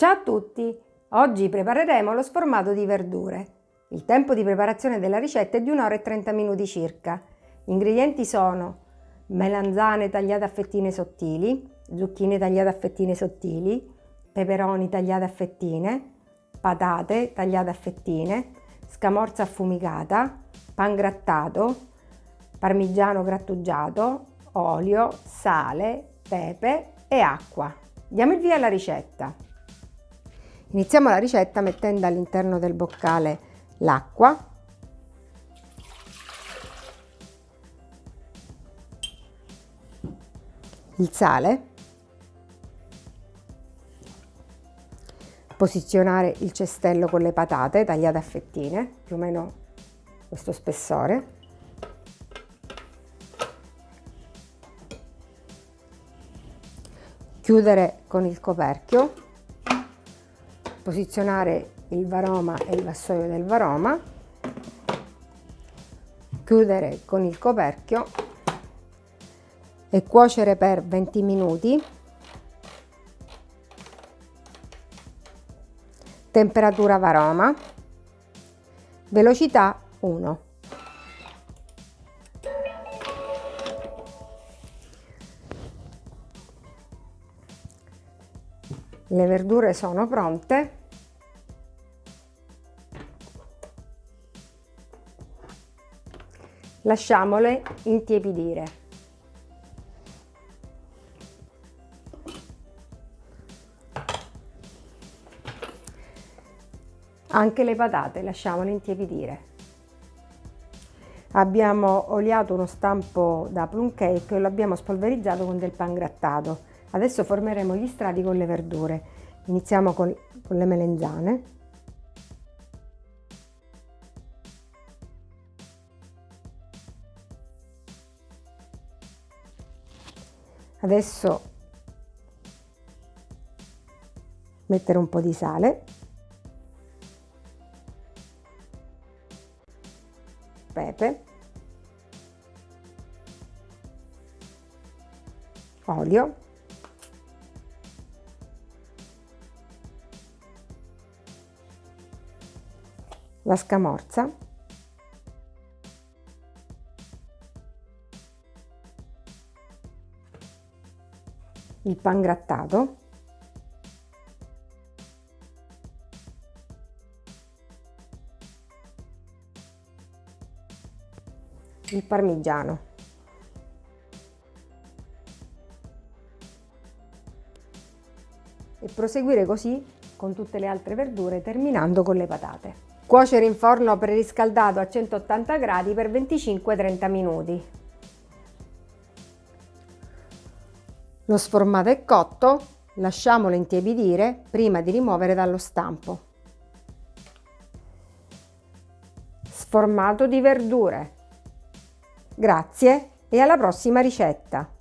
Ciao a tutti! Oggi prepareremo lo sformato di verdure. Il tempo di preparazione della ricetta è di 1 ora e 30 minuti circa. Gli ingredienti sono melanzane tagliate a fettine sottili, zucchine tagliate a fettine sottili, peperoni tagliati a fettine, patate tagliate a fettine, scamorza affumicata, pan grattato, parmigiano grattugiato, olio, sale, pepe e acqua. Diamo il via alla ricetta. Iniziamo la ricetta mettendo all'interno del boccale l'acqua, il sale, posizionare il cestello con le patate tagliate a fettine, più o meno questo spessore, chiudere con il coperchio, posizionare il varoma e il vassoio del varoma, chiudere con il coperchio e cuocere per 20 minuti. Temperatura varoma, velocità 1. Le verdure sono pronte. Lasciamole intiepidire. Anche le patate lasciamole intiepidire. Abbiamo oliato uno stampo da plum cake e lo abbiamo spolverizzato con del pan grattato. Adesso formeremo gli strati con le verdure. Iniziamo con, con le melenzane. Adesso mettere un po' di sale. Pepe. Olio. La scamorza, il pan grattato, il parmigiano. E proseguire così con tutte le altre verdure terminando con le patate. Cuocere in forno preriscaldato a 180 gradi per 25-30 minuti. Lo sformato è cotto, lasciamolo intiepidire prima di rimuovere dallo stampo. Sformato di verdure. Grazie e alla prossima ricetta!